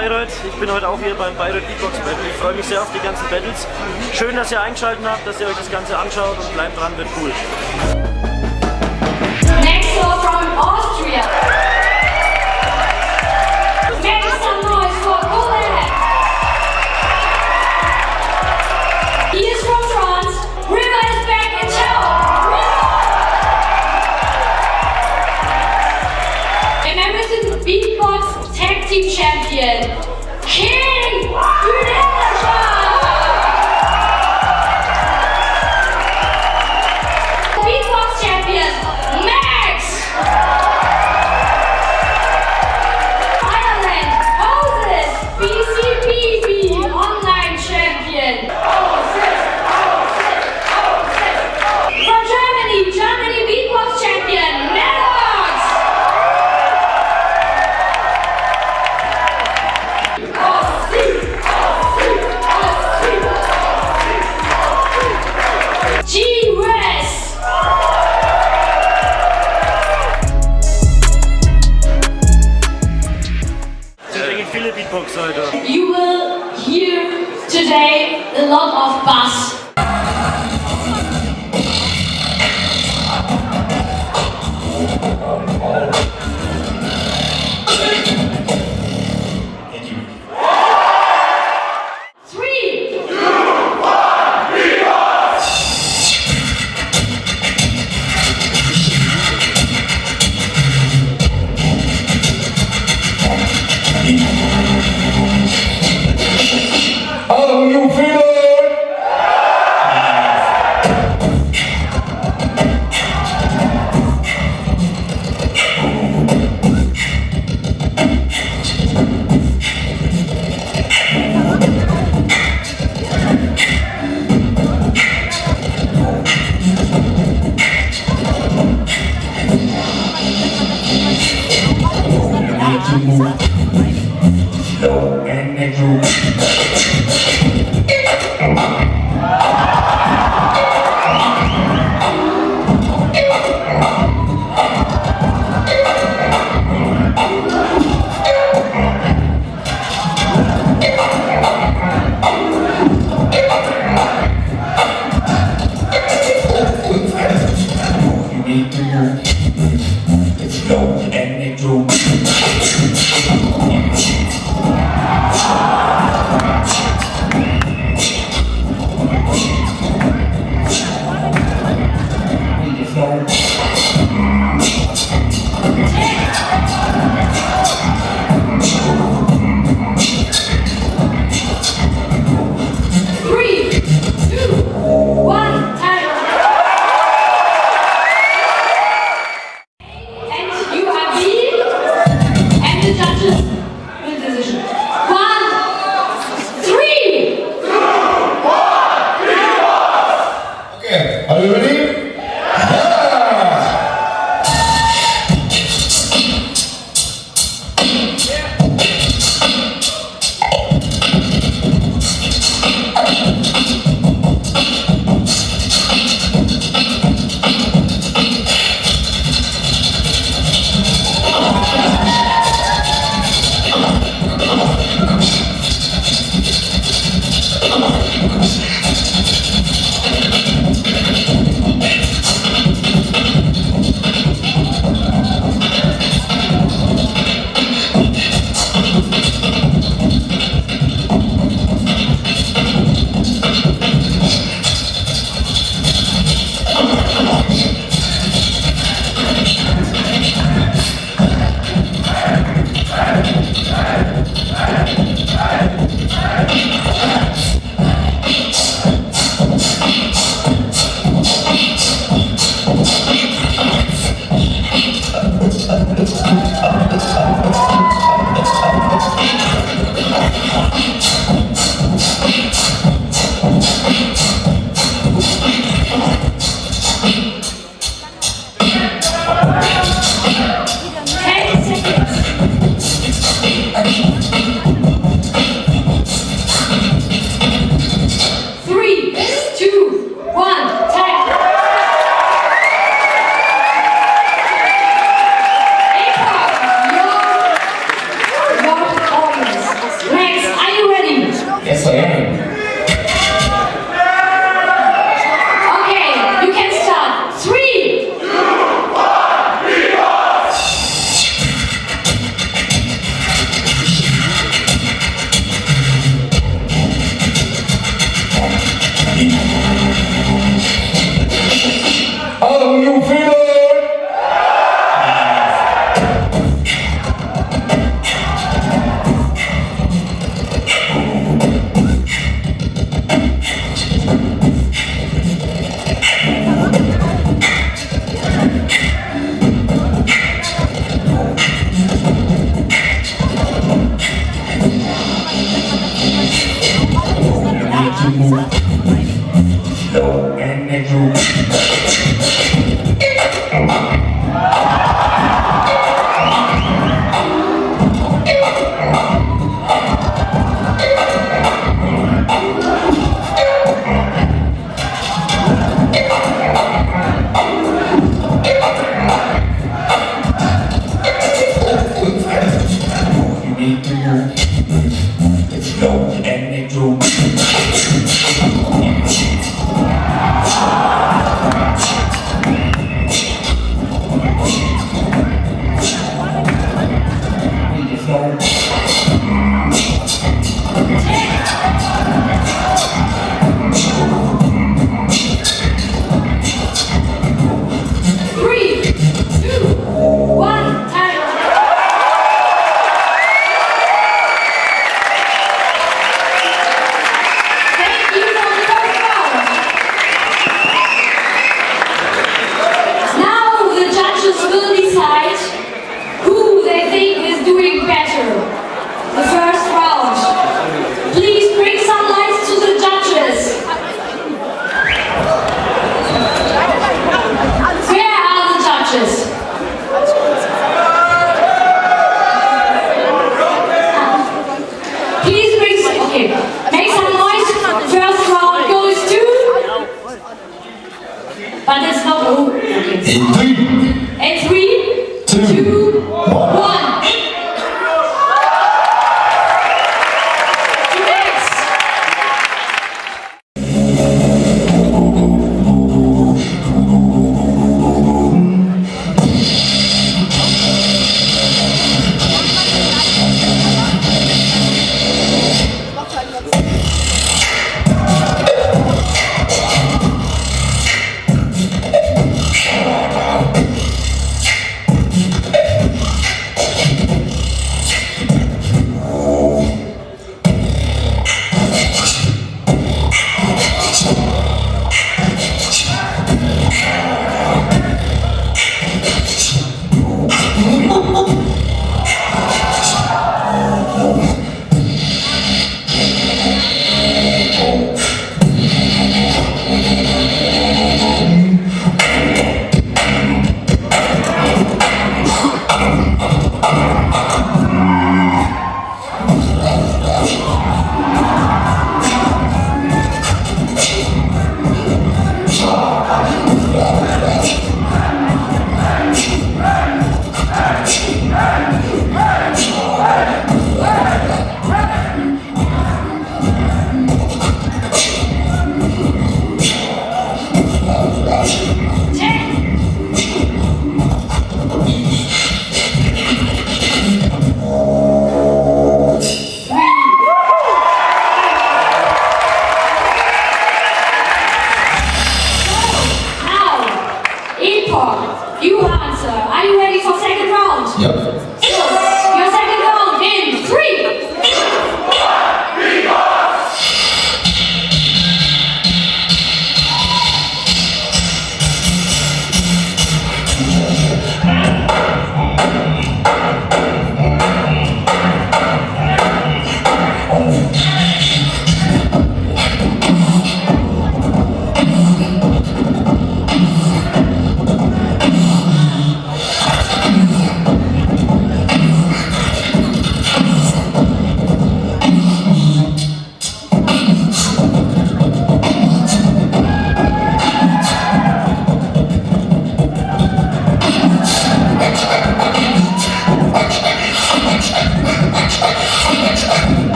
Bayreuth. Ich bin heute auch hier beim Bayreuth Beatbox Battle. Ich freue mich sehr auf die ganzen Battles. Schön, dass ihr eingeschaltet habt, dass ihr euch das Ganze anschaut und bleibt dran, wird cool.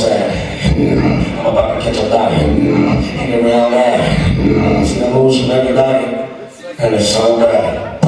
sad. I'm about to catch a body. Hang around that. It's an illusion every night. And it's so bad.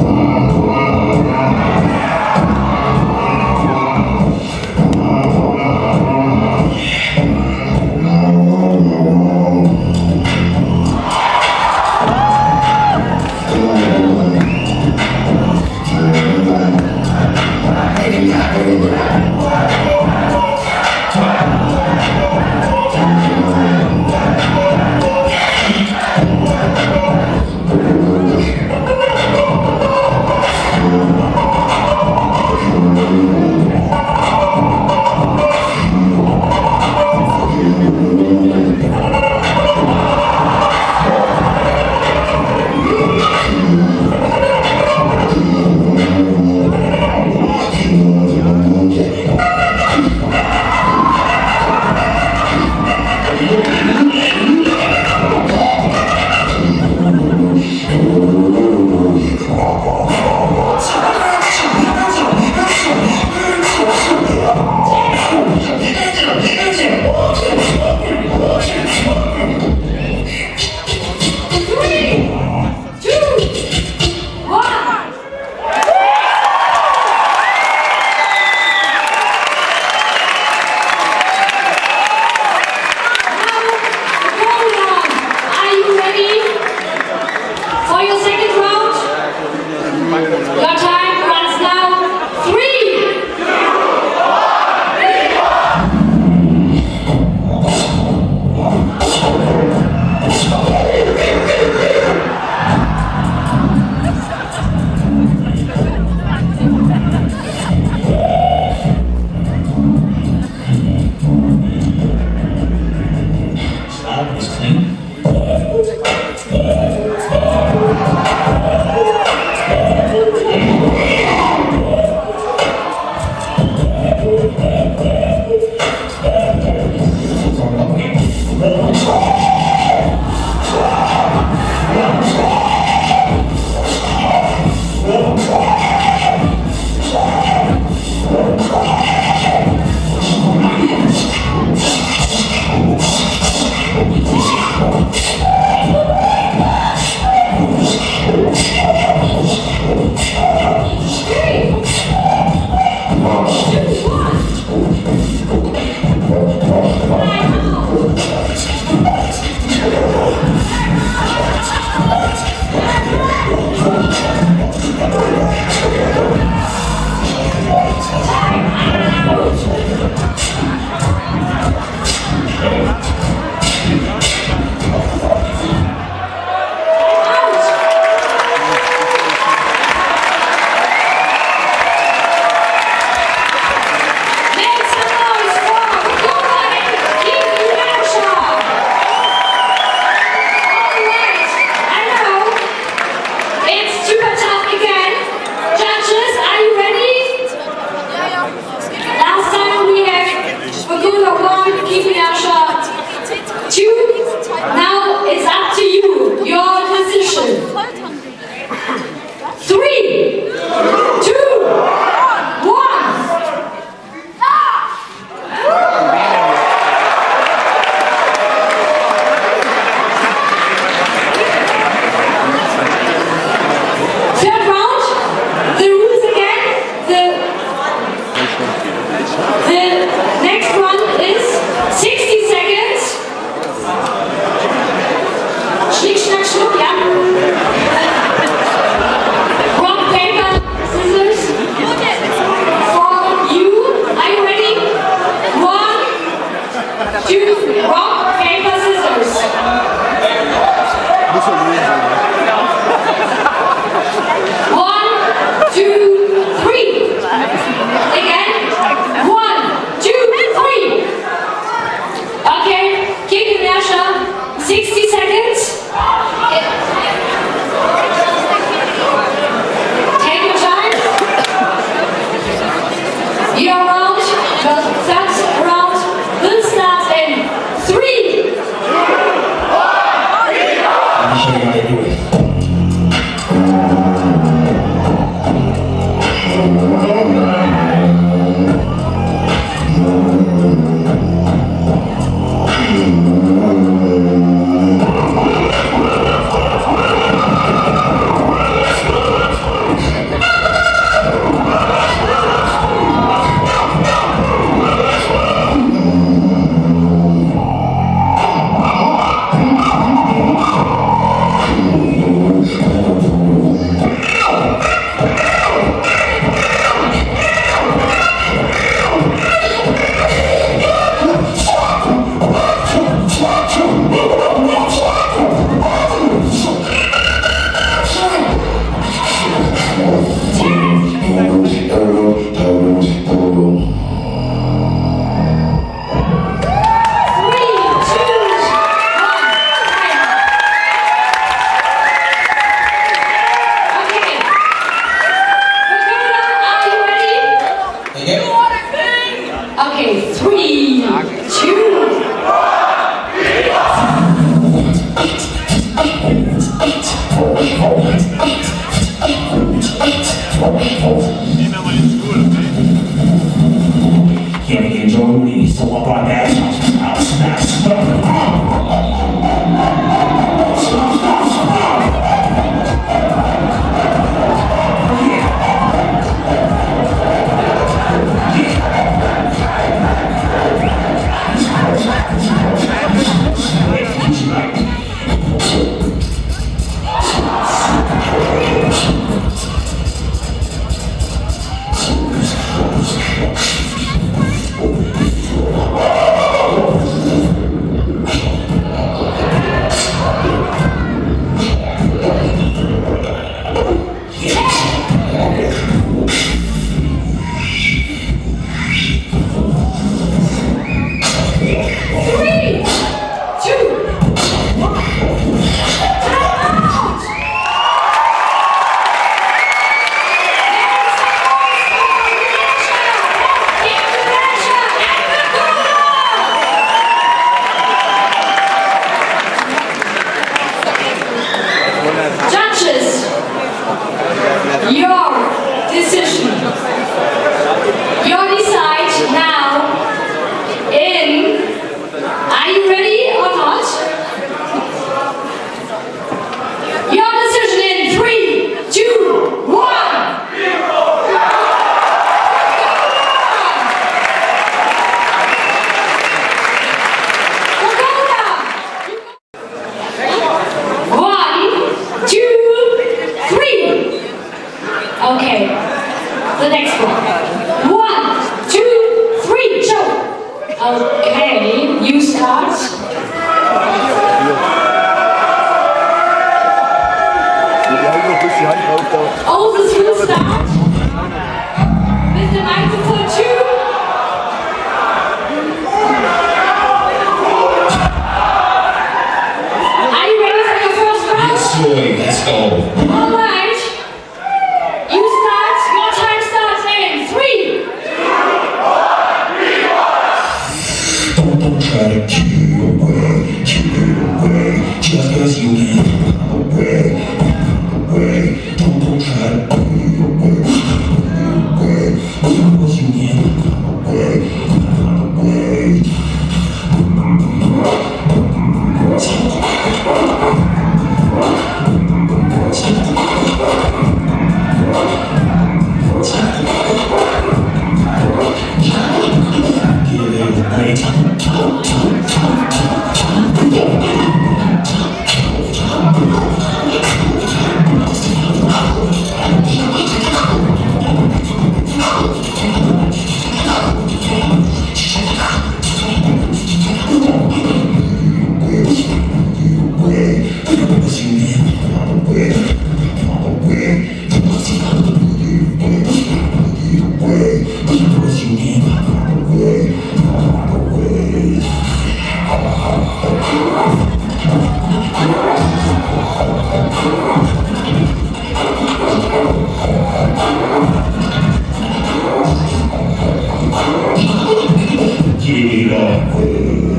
なこ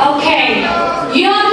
Okay. Young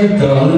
get the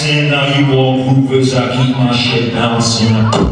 sen nan yon pou vè sa ki manche dans yon.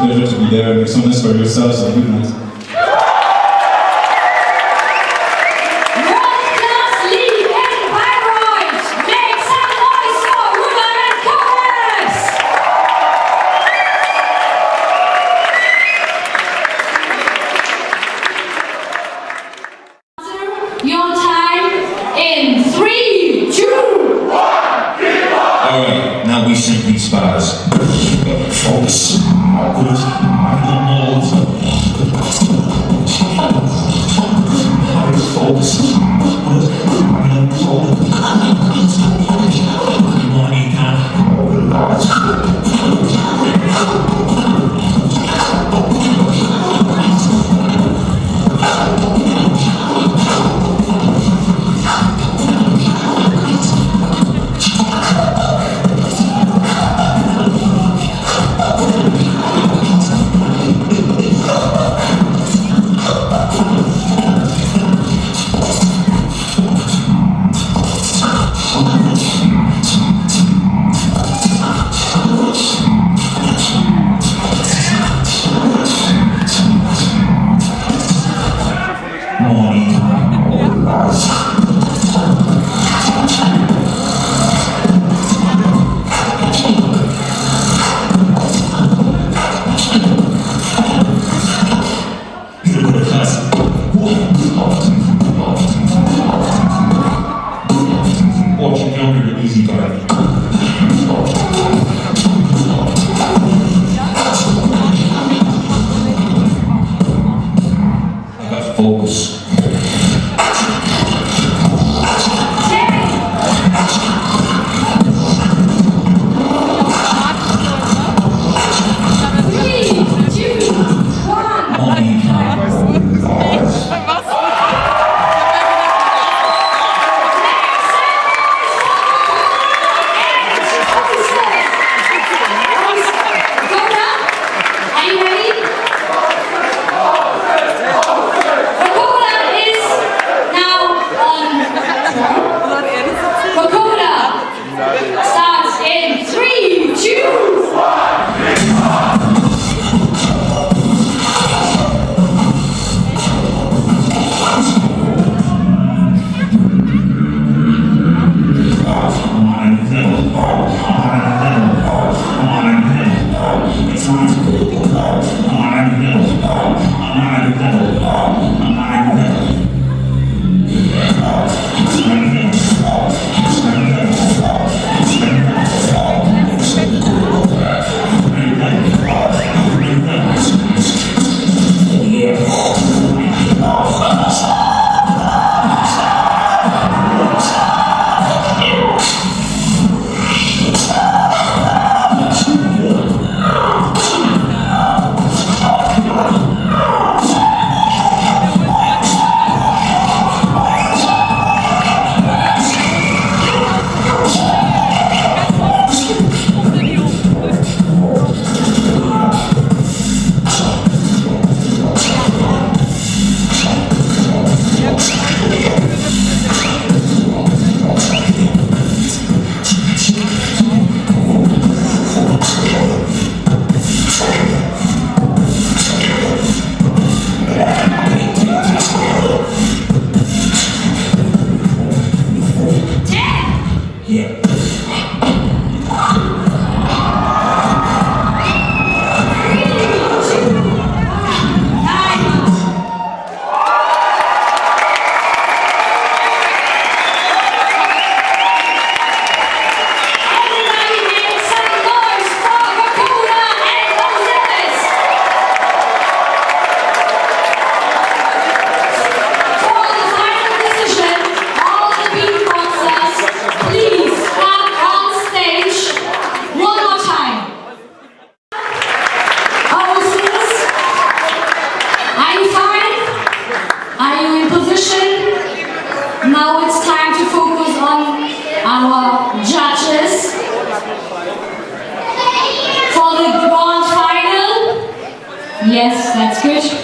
pleasure to be there. Make some noise for yourselves and good night. Yes, that's good.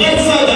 Let's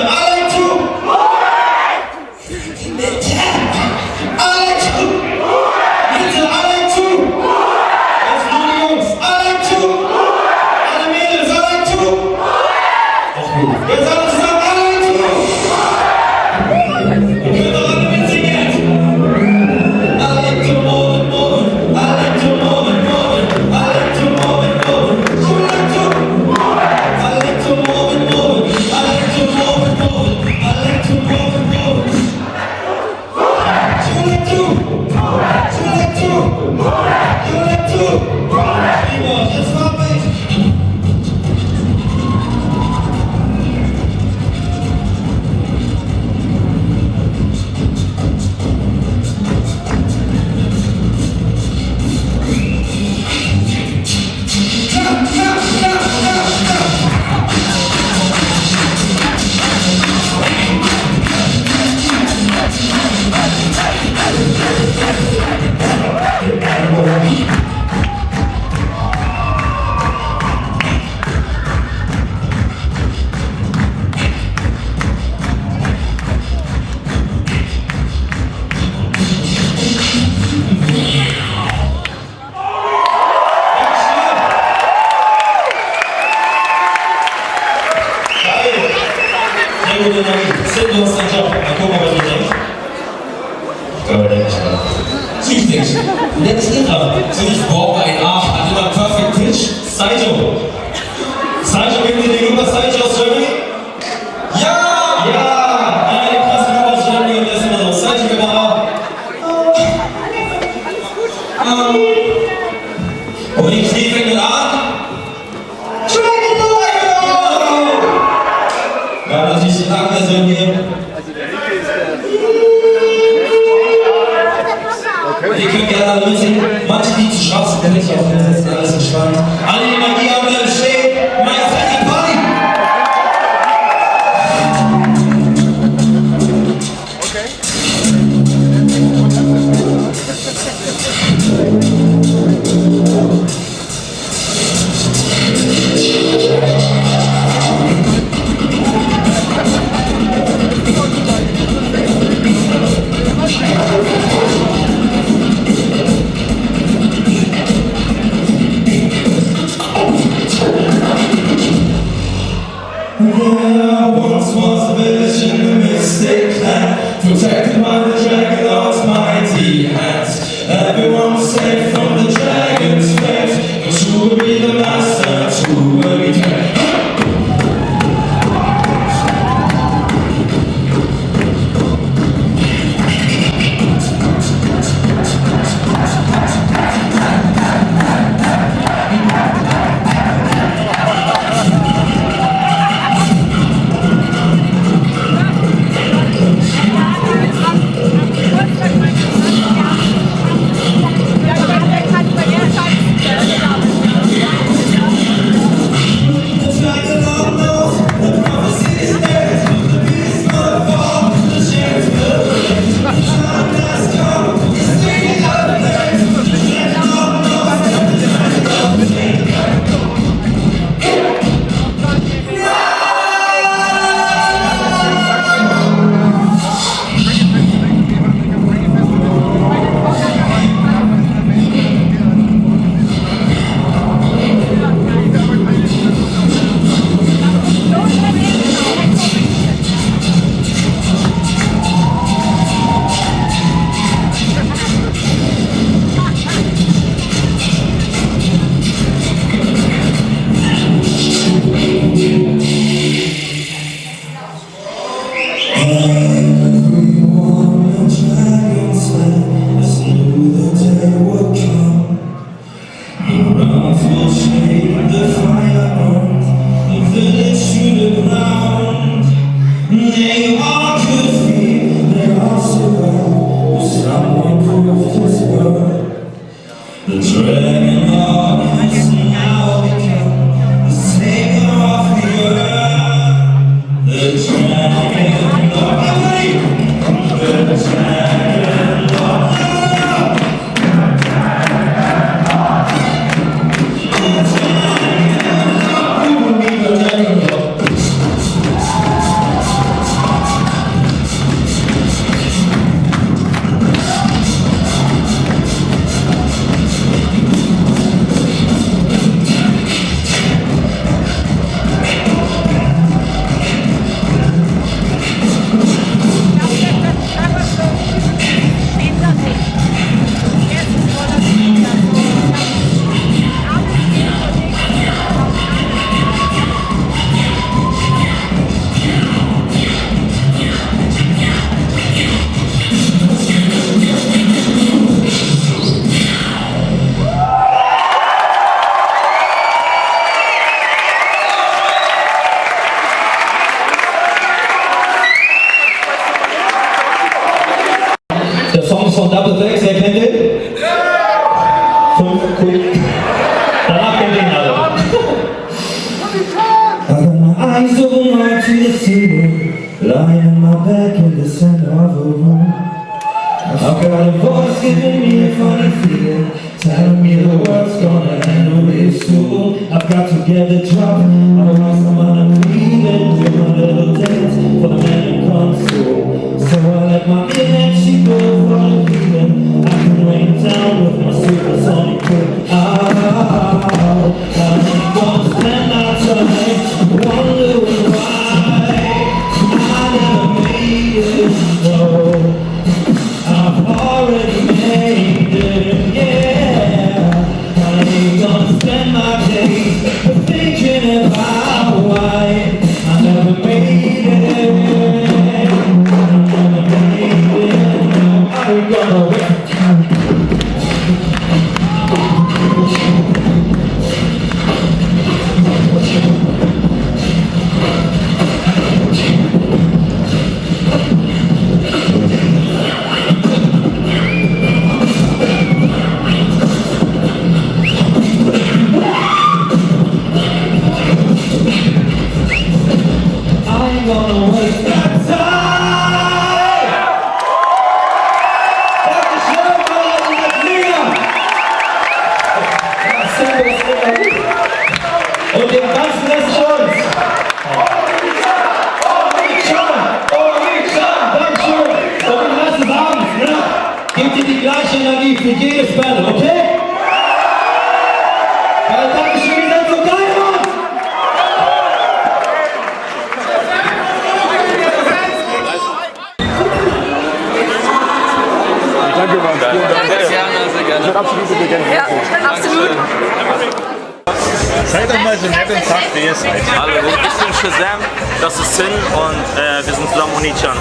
ihr seid. Hallo, ich bin Shazam, das ist Sin und äh, wir sind zusammen Oni-chan.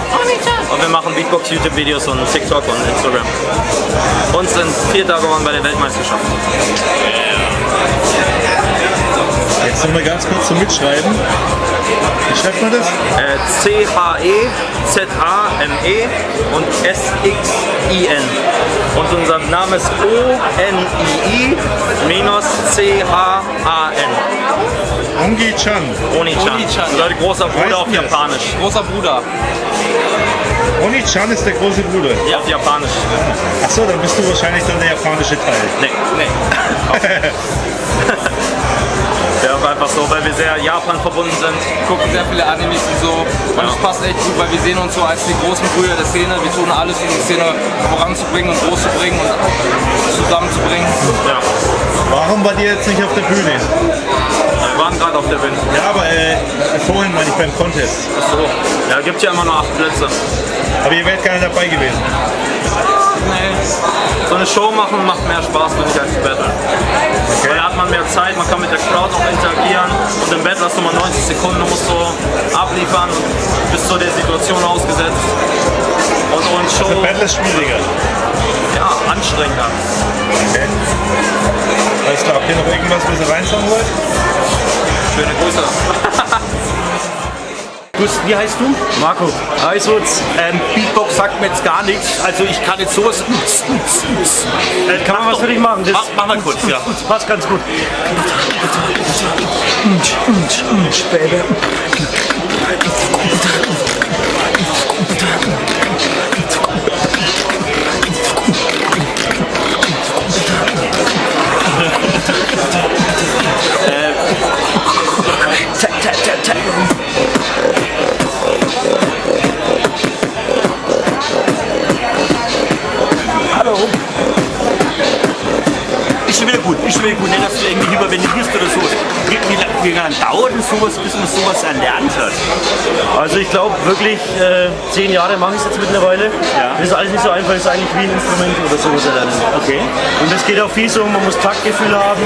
Und wir machen Beatbox, YouTube-Videos und TikTok und Instagram. Und sind Vierter geworden bei der Weltmeisterschaft. Jetzt noch mal ganz kurz zum Mitschreiben. Wie schreibt man das? Äh, C-H-E-Z-A-M-E und S-X-I-N. Und unser Name ist O-N-I-I minus C-H-A-N. Ongi-chan. Oni-chan. Großer Bruder Weißt auf? Japanisch. Großer Bruder. Oni-chan ist der große Bruder. Ja, auf Japanisch. Achso, dann bist du wahrscheinlich dann der japanische Teil. Nee. nee. ja, einfach so, weil wir sehr Japan verbunden sind. Gucken sehr viele Animes und so. Und es passt echt gut, weil wir sehen uns so als die großen Brüder der Szene. Wir tun alles, um die Szene voranzubringen und groß zu bringen und zusammenzubringen. Ja. Warum war die jetzt nicht auf der Bühne? Wir waren gerade auf der Bühne. Ja, aber äh, vorhin meine ich beim Contest. Achso. Ja, gibt ja immer nur acht Plätze. Aber ihr wärt gerne dabei gewesen. Nee. So eine Show machen macht mehr Spaß, finde ich, als Battle. Weil da hat man mehr Zeit, man kann mit der Crowd noch interagieren und im Battle hast du mal 90 Sekunden, du musst so abliefern und bist so der Situation ausgesetzt. Und, und Show, Der Battle ist schwieriger. ja, anstrengender. Okay. Alles klar, habt ihr noch irgendwas, was ihr reinsagen wollt? Schöne Grüße. Wie heißt du? Marco. Eiswutz. Ähm, Beatbox sagt mir jetzt gar nichts. Also ich kann jetzt sowas. Äh, kann man was für dich machen? Das Mach, mach mal kurz, ja. passt ganz gut. Ist wieder gut. Nicht, dass du irgendwie hyperventilierst oder so. Wie, wie, lang- wie lange dauert denn sowas, bis man sowas erlernt hat? Also ich glaube wirklich, äh, zehn Jahre mache ich es jetzt mittlerweile. Ja. Das ist alles nicht so einfach, das ist eigentlich wie ein Instrument oder sowas erlernen. Okay. Und es geht auch viel so, man muss Taktgefühl haben,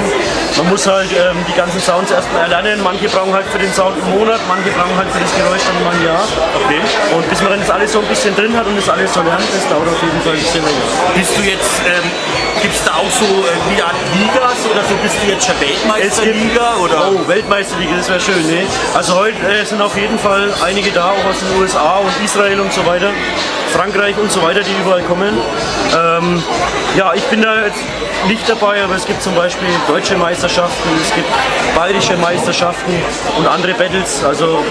man muss halt ähm, die ganzen Sounds erstmal erlernen. Manche brauchen halt für den Sound einen Monat, manche brauchen halt für das Geräusch dann mal ein Jahr. Okay. Und bis man dann das alles so ein bisschen drin hat und das alles so lernt, das dauert auf jeden Fall ein bisschen länger. Bist du jetzt, ähm, gibt es da auch so äh, wie Art Ligas oder so? Bist du jetzt schon Weltmeisterliga oder? Oh, Weltmeisterliga, das wäre schön, ne? Also heute äh, sind auf jeden Fall einige da, auch aus den USA und Israel und so weiter. Frankreich und so weiter, die überall kommen. Ähm, ja, ich bin da jetzt nicht dabei, aber es gibt zum Beispiel deutsche Meisterschaften, es gibt bayerische Meisterschaften und andere Battles, also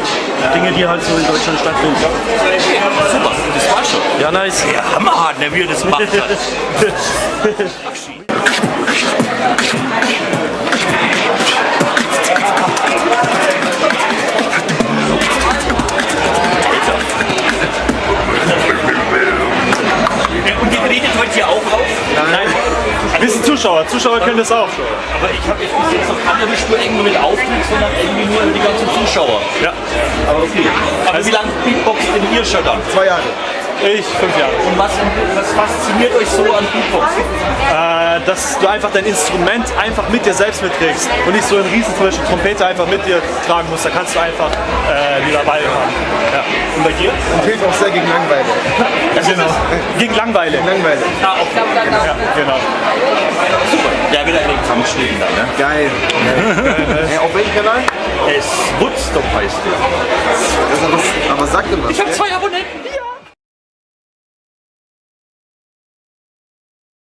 Dinge, die halt so in Deutschland stattfinden. Super, das war schon. Ja, nice. Ja, hammerhart, ne, wie er das macht Zuschauer, Zuschauer können das auch. Aber ich habe jetzt bis jetzt noch keine Spur irgendwo mit Auftritt, sondern irgendwie nur die ganzen Zuschauer. Ja. Aber okay. Aber wie lange Beatboxt denn ihr schon dann? Zwei Jahre. Ich, fünf Jahre. Und was, was fasziniert euch so an Beatbox? Äh, dass du einfach dein Instrument einfach mit dir selbst mitträgst und nicht so einen riesen zum Beispiel Trompete einfach mit dir tragen musst. Da kannst du einfach äh, die dabei haben. Ja. Und bei dir? Und hilft auch sehr gegen Langeweile. Genau. Gegen Langweile. Langeweile. Ah, okay. Ja, genau. Ja, wieder in den Kamm geschnitten dann, ne? Geil. Hey, auf welchem Kanal? Es Woodstock heißt der. Das aber, aber sag dir was. Ich habe zwei Abonnenten.